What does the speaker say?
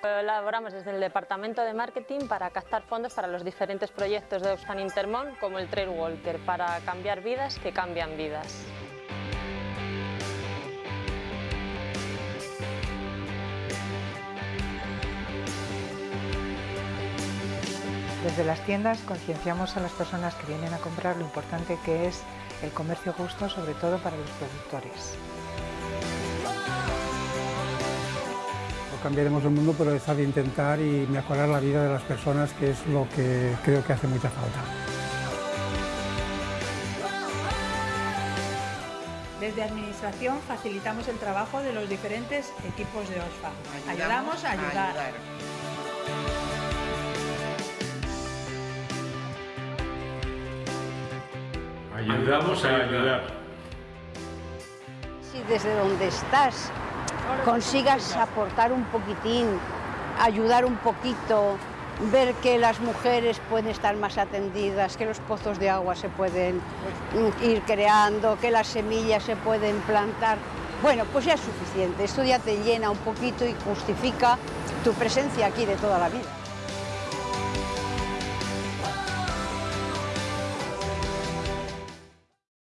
Colaboramos desde el Departamento de Marketing para captar fondos para los diferentes proyectos de Oxfam Intermón como el Trail Walker, para cambiar vidas que cambian vidas. Desde las tiendas concienciamos a las personas que vienen a comprar lo importante que es el comercio justo, sobre todo para los productores. Cambiaremos el mundo, pero es de intentar y mejorar la vida de las personas, que es lo que creo que hace mucha falta. Desde Administración facilitamos el trabajo de los diferentes equipos de Oxfam. Ayudamos, a ayudar. Ayudamos a ayudar. Si desde donde estás consigas aportar un poquitín, ayudar un poquito, ver que las mujeres pueden estar más atendidas, que los pozos de agua se pueden ir creando, que las semillas se pueden plantar, bueno, pues ya es suficiente. Esto ya te llena un poquito y justifica tu presencia aquí de toda la vida.